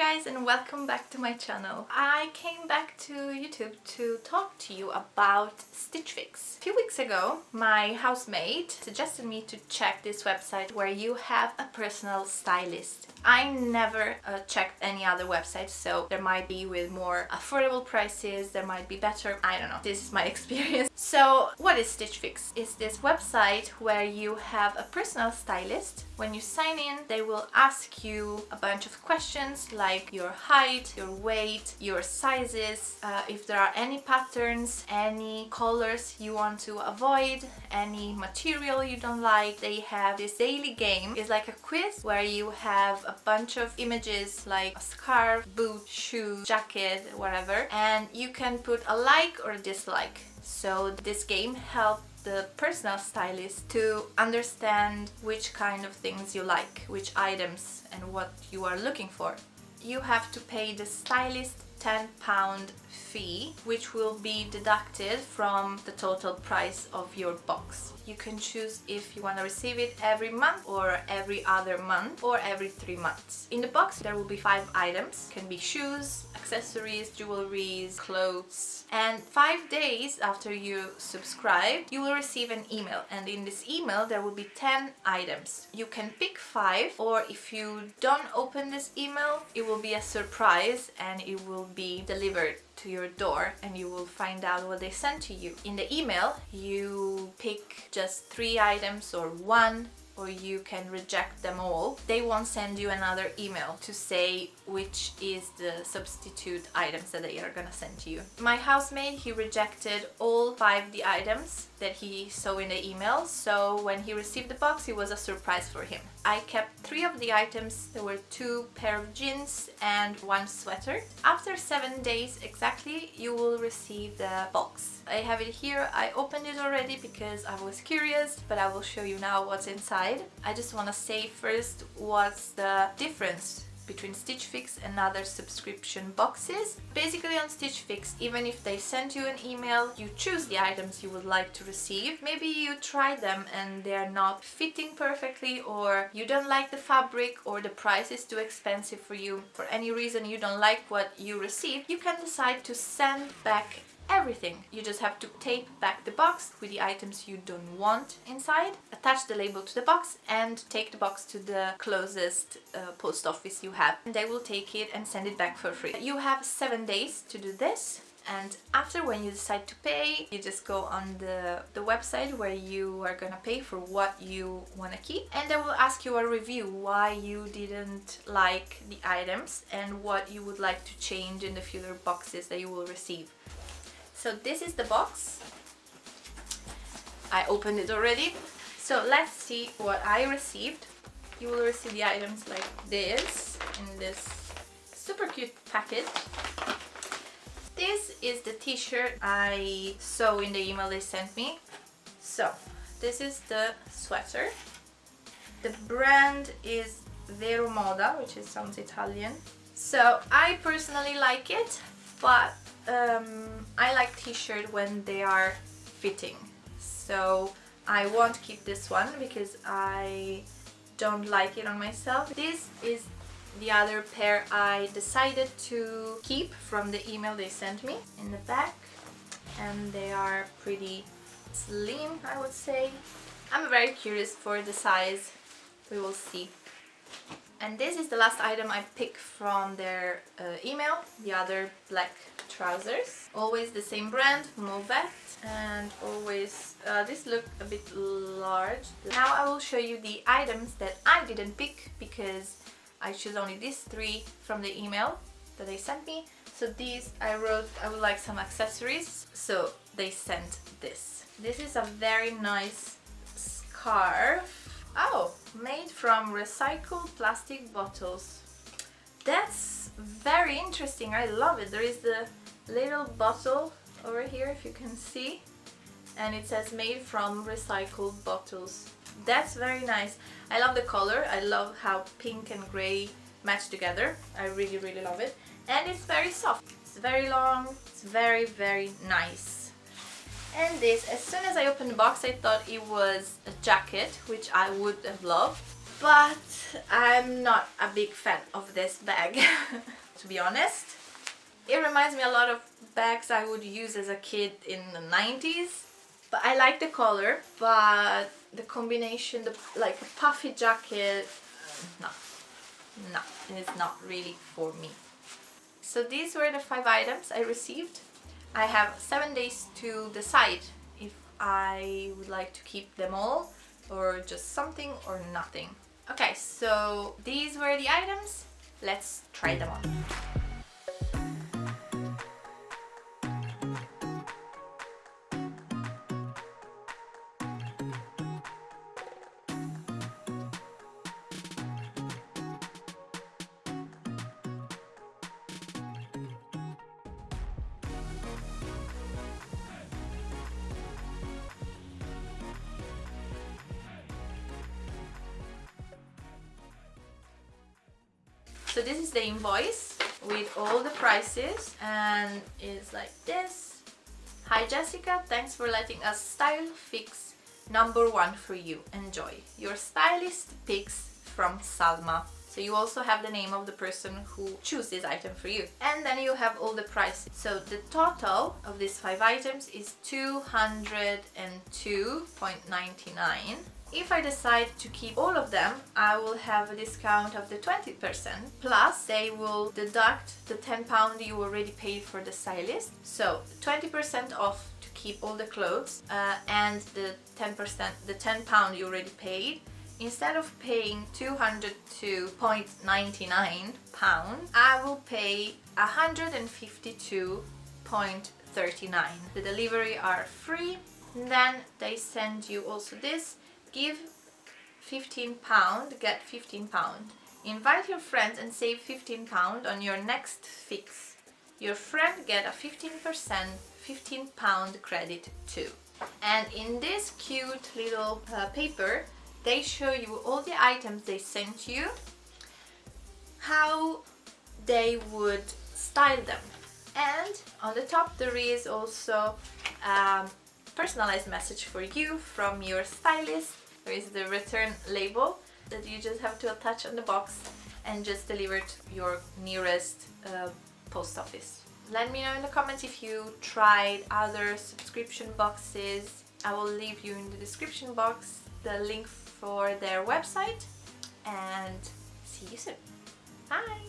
guys and welcome back to my channel. I came back to YouTube to talk to you about Stitch Fix. A few weeks ago my housemate suggested me to check this website where you have a personal stylist. I never uh, checked any other website so there might be with more affordable prices, there might be better, I don't know. This is my experience. So what is Stitch Fix? It's this website where you have a personal stylist. When you sign in they will ask you a bunch of questions like your height, your weight, your sizes, uh, if there are any patterns, any colors you want to avoid, any material you don't like. They have this daily game. It's like a quiz where you have a bunch of images like a scarf, boot, shoe, jacket, whatever and you can put a like or a dislike. So this game helps the personal stylist to understand which kind of things you like, which items and what you are looking for. You have to pay the stylist 10 pound fee which will be deducted from the total price of your box. You can choose if you want to receive it every month or every other month or every three months. In the box there will be five items. Can be shoes, accessories, jewelries, clothes and five days after you subscribe you will receive an email and in this email there will be 10 items. You can pick five or if you don't open this email it will be a surprise and it will be delivered to your door and you will find out what they sent to you. In the email you pick just three items or one or you can reject them all. They won't send you another email to say which is the substitute items that they are gonna send to you. My housemate, he rejected all five the items that he saw in the email, so when he received the box it was a surprise for him. I kept three of the items, there were two pair of jeans and one sweater. After seven days exactly you will receive the box. I have it here, I opened it already because I was curious but I will show you now what's inside. I just want to say first what's the difference between Stitch Fix and other subscription boxes. Basically on Stitch Fix, even if they send you an email, you choose the items you would like to receive. Maybe you try them and they're not fitting perfectly or you don't like the fabric or the price is too expensive for you. For any reason you don't like what you receive, you can decide to send back everything. You just have to tape back the box with the items you don't want inside, attach the label to the box and take the box to the closest uh, post office you have. And they will take it and send it back for free. You have seven days to do this and after when you decide to pay you just go on the the website where you are gonna pay for what you want to keep and they will ask you a review why you didn't like the items and what you would like to change in the future boxes that you will receive so this is the box. I opened it already. So let's see what I received. You will receive the items like this in this super cute package. This is the t-shirt I saw in the email they sent me. So this is the sweater. The brand is Vero Moda, which is sounds Italian. So I personally like it, but um, I like t-shirt when they are fitting so I won't keep this one because I don't like it on myself. This is the other pair I decided to keep from the email they sent me in the back and they are pretty slim I would say. I'm very curious for the size, we will see. And this is the last item I picked from their uh, email, the other black trousers. Always the same brand, Movet, and always, uh, this look a bit large. Now I will show you the items that I didn't pick because I choose only these three from the email that they sent me. So these I wrote I would like some accessories, so they sent this. This is a very nice scarf Oh, made from recycled plastic bottles. That's very interesting. I love it. There is the little bottle over here, if you can see. And it says made from recycled bottles. That's very nice. I love the color. I love how pink and grey match together. I really, really love it. And it's very soft. It's very long. It's very, very nice. And this, as soon as I opened the box I thought it was a jacket, which I would have loved. but I'm not a big fan of this bag to be honest it reminds me a lot of bags I would use as a kid in the 90s but I like the color but the combination the like a puffy jacket no no it's not really for me so these were the five items I received I have seven days to decide if I would like to keep them all or just something or nothing. Okay so these were the items. Let's try them on So this is the invoice with all the prices and it's like this. Hi Jessica, thanks for letting us style fix number one for you. Enjoy. Your stylist picks from Salma. So you also have the name of the person who choose this item for you. And then you have all the prices. So the total of these five items is 202.99 if I decide to keep all of them, I will have a discount of the 20% plus they will deduct the 10 pound you already paid for the stylist. So 20% off to keep all the clothes uh, and the 10% the 10 pound you already paid. Instead of paying 202.99 pound I will pay 152.39 the delivery are free. Then they send you also this give 15 pound get 15 pound. Invite your friends and save 15 pound on your next fix. Your friend get a 15 percent 15 pound credit too. And in this cute little uh, paper they show you all the items they sent you how they would style them. And on the top there is also a personalized message for you from your stylist. There is the return label that you just have to attach on the box and just deliver to your nearest uh, post office. Let me know in the comments if you tried other subscription boxes. I will leave you in the description box the link for their website and see you soon. Bye!